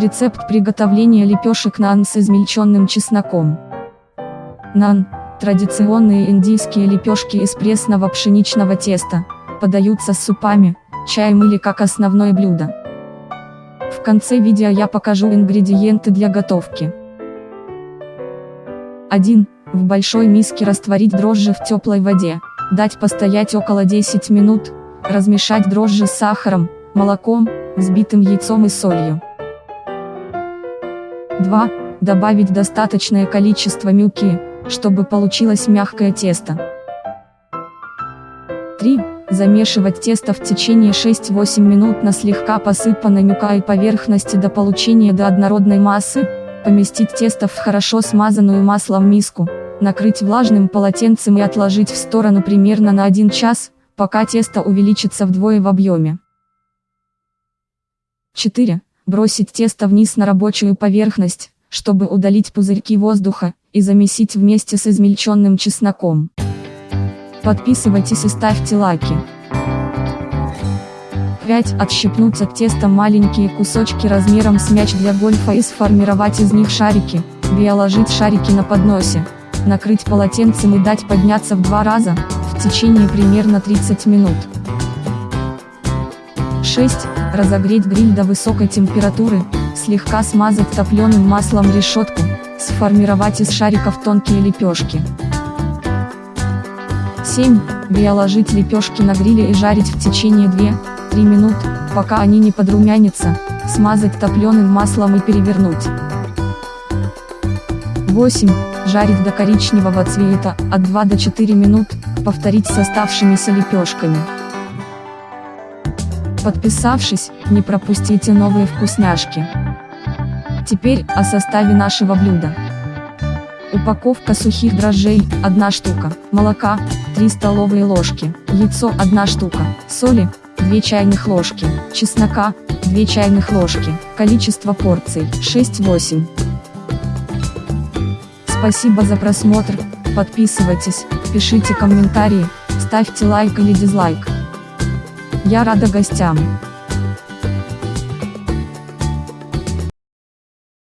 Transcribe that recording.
Рецепт приготовления лепешек нан с измельченным чесноком. Нан – традиционные индийские лепешки из пресного пшеничного теста, подаются с супами, чаем или как основное блюдо. В конце видео я покажу ингредиенты для готовки. 1. В большой миске растворить дрожжи в теплой воде, дать постоять около 10 минут, размешать дрожжи с сахаром, молоком, взбитым яйцом и солью. 2. Добавить достаточное количество мюки, чтобы получилось мягкое тесто. 3. Замешивать тесто в течение 6-8 минут на слегка посыпанной мюкой поверхности до получения до однородной массы, поместить тесто в хорошо смазанную маслом миску, накрыть влажным полотенцем и отложить в сторону примерно на 1 час, пока тесто увеличится вдвое в объеме. 4. Бросить тесто вниз на рабочую поверхность, чтобы удалить пузырьки воздуха, и замесить вместе с измельченным чесноком. Подписывайтесь и ставьте лайки. 5. Отщипнуть от теста маленькие кусочки размером с мяч для гольфа и сформировать из них шарики, биоложить шарики на подносе, накрыть полотенцем и дать подняться в два раза, в течение примерно 30 минут. 6. Разогреть гриль до высокой температуры, слегка смазать топленым маслом решетку, сформировать из шариков тонкие лепешки. 7. Биоложить лепешки на гриле и жарить в течение 2-3 минут, пока они не подрумянятся, смазать топленым маслом и перевернуть. 8. Жарить до коричневого цвета, от 2 до 4 минут, повторить с оставшимися лепешками. Подписавшись, не пропустите новые вкусняшки. Теперь, о составе нашего блюда. Упаковка сухих дрожжей, 1 штука, молока, 3 столовые ложки, яйцо 1 штука, соли, 2 чайных ложки, чеснока, 2 чайных ложки, количество порций, 6-8. Спасибо за просмотр, подписывайтесь, пишите комментарии, ставьте лайк или дизлайк. Я рада гостям.